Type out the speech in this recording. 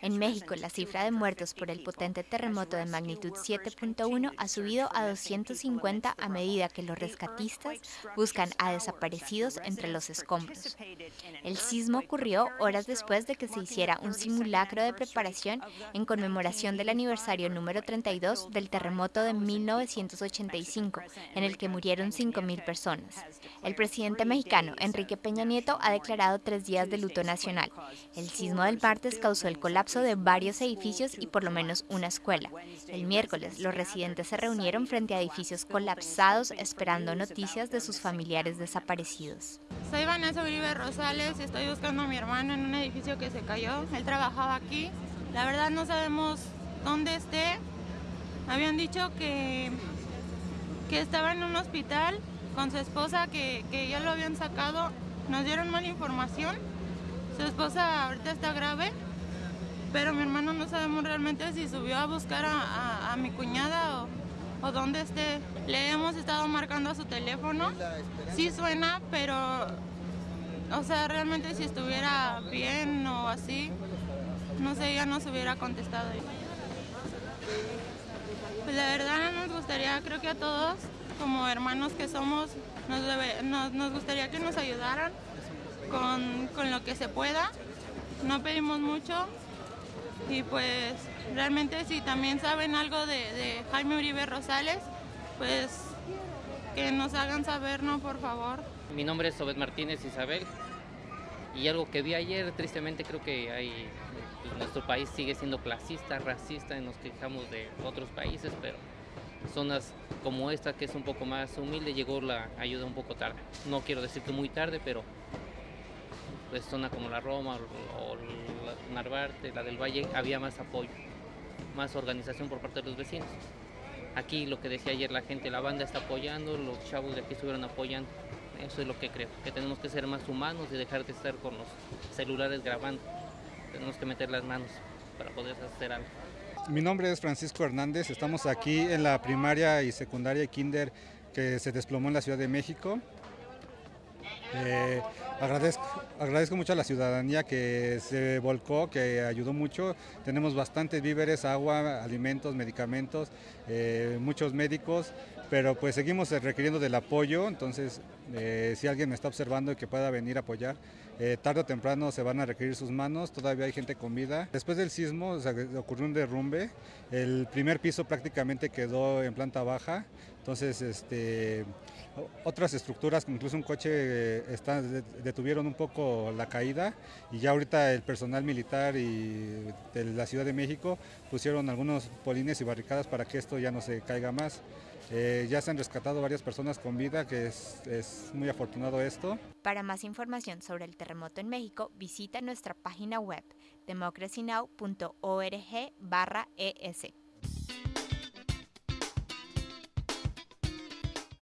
En México, la cifra de muertos por el potente terremoto de magnitud 7.1 ha subido a 250 a medida que los rescatistas buscan a desaparecidos entre los escombros. El sismo ocurrió horas después de que se hiciera un simulacro de preparación en conmemoración del aniversario número 32 del terremoto de 1985, en el que murieron 5.000 personas. El presidente mexicano, Enrique Peña Nieto, ha declarado tres días de luto nacional. El sismo del martes causó el colapso de varios edificios y por lo menos una escuela. El miércoles, los residentes se reunieron frente a edificios colapsados esperando noticias de sus familiares desaparecidos. Soy Vanessa Uribe Rosales estoy buscando a mi hermano en un edificio que se cayó. Él trabajaba aquí. La verdad no sabemos dónde esté. Habían dicho que, que estaba en un hospital con su esposa que, ya lo habían sacado. Nos dieron mala información. Su esposa ahorita está grave, pero mi hermano no sabemos realmente si subió a buscar a, mi cuñada o, o dónde esté. Le hemos estado marcando a su teléfono. Sí suena, pero, o sea, realmente si estuviera bien o así, no sé, ya nos hubiera contestado. Pues la verdad nos gustaría, creo que a todos, como hermanos que somos, nos, nos, gustaría que nos ayudaran con, con, lo que se pueda. No pedimos mucho y pues realmente si también saben algo de, Jaime Uribe Rosales, pues que nos hagan saber, ¿no? Por favor. Mi nombre es Obed Martínez Isabel y algo que vi ayer, tristemente creo que nuestro país sigue siendo clasista, racista y nos quejamos de otros países, pero zonas como esta que es un poco más humilde llegó la ayuda un poco tarde. No quiero decir que muy tarde, pero pues zona como la Roma o, la Narvarte, la del Valle, había más apoyo, más organización por parte de los vecinos. Aquí lo que decía ayer la gente, la banda está apoyando, los chavos de aquí estuvieron apoyando. Eso es lo que creo, que tenemos que ser más humanos y dejar de estar con los celulares grabando. Tenemos que meter las manos para poder hacer algo. Mi nombre es Francisco Hernández, estamos aquí en la primaria y secundaria kinder que se desplomó en la Ciudad de México. Eh, agradezco, agradezco mucho a la ciudadanía que se volcó, que ayudó mucho. Tenemos bastantes víveres, agua, alimentos, medicamentos, eh, muchos médicos, pero pues seguimos requiriendo del apoyo. Entonces, eh, si alguien me está observando y que pueda venir a apoyar, tarde o temprano se van a requerir sus manos. Todavía hay gente con vida. Después del sismo ocurrió un derrumbe. El primer piso prácticamente quedó en planta baja. Entonces, este otras estructuras, incluso un coche, eh, detuvieron un poco la caída y ya ahorita el personal militar y de la Ciudad de México pusieron algunos polines y barricadas para que esto ya no se caiga más. Eh, ya se han rescatado varias personas con vida, que es, es muy afortunado esto. Para más información sobre el terremoto en México, visita nuestra página web democracynow.org/es.